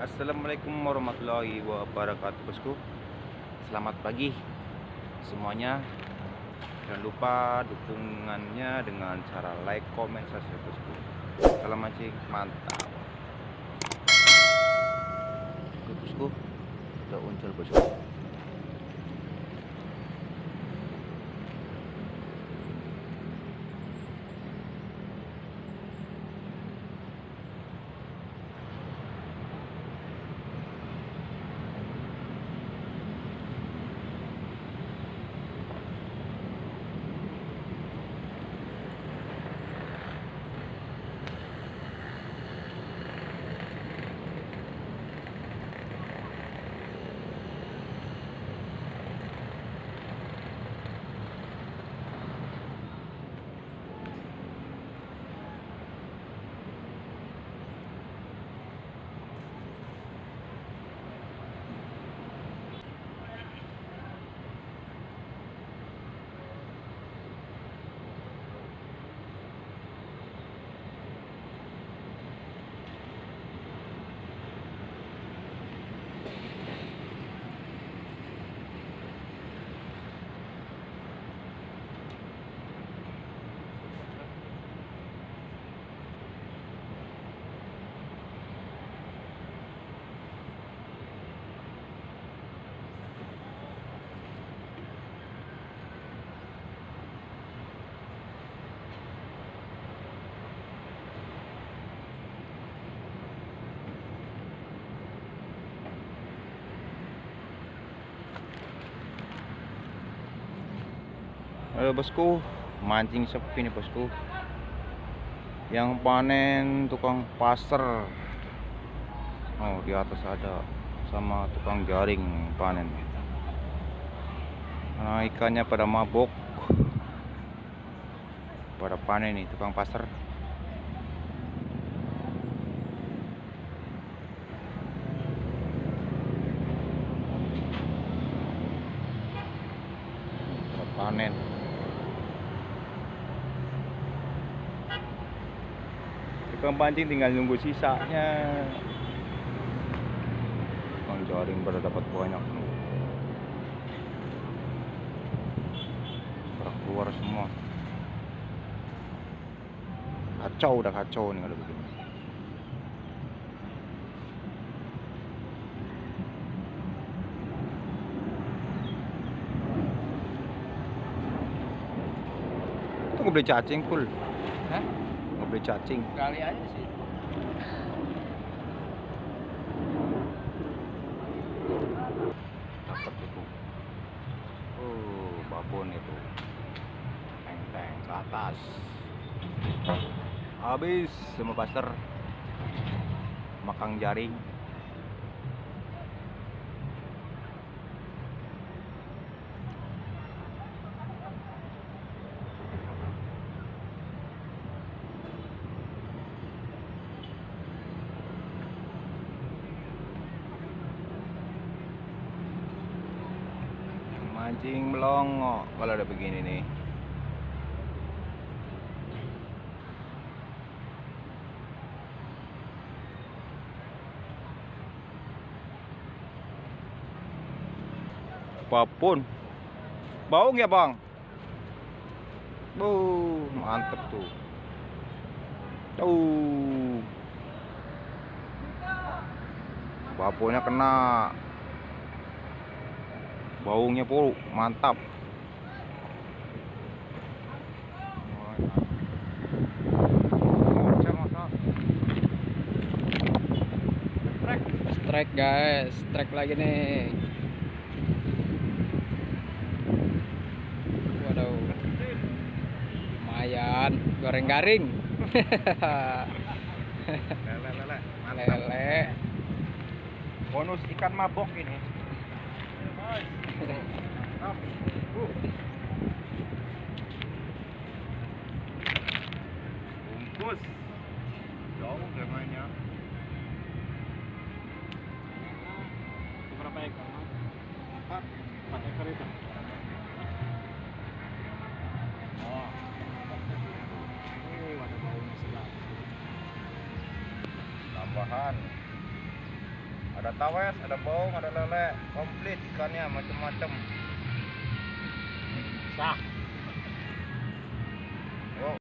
Assalamualaikum warahmatullahi wabarakatuh bosku. Selamat pagi semuanya. Jangan lupa dukungannya dengan cara like, comment, subscribe bosku. Salam mancing mantap. Oke bosku Udah uncul bosku Halo bosku, mancing sepi nih bosku. Yang panen tukang pasar. Oh, di atas ada sama tukang jaring panen. Nah, ikannya pada mabok. Pada panen nih tukang pasar. Panen. Tukang pancing tinggal nunggu sisanya. Tukang jaring pada dapat banyak. Pada keluar semua. Kacau udah kacau nih kalau begini. Itu nggak beli cacing full. Hah? Beli cacing. Kali aja sih. dapat itu. Oh babon itu. Teng teng ke atas. Habis semua pasar makang jaring mancing melongo kalau udah begini nih. Apa pun. Bau ya bang? Bu mantep tuh. Tuh baponya kena baunya puluh mantap Strike guys, strike lagi nih. Waduh. Lumayan, goreng garing. lele lele bonus ikan mabok ini. Bungkus jauh gamanya Berapa ekor? empat Empat ekor itu. ada ada tawes ada baung ada lele komplit ikannya macam-macam Sah.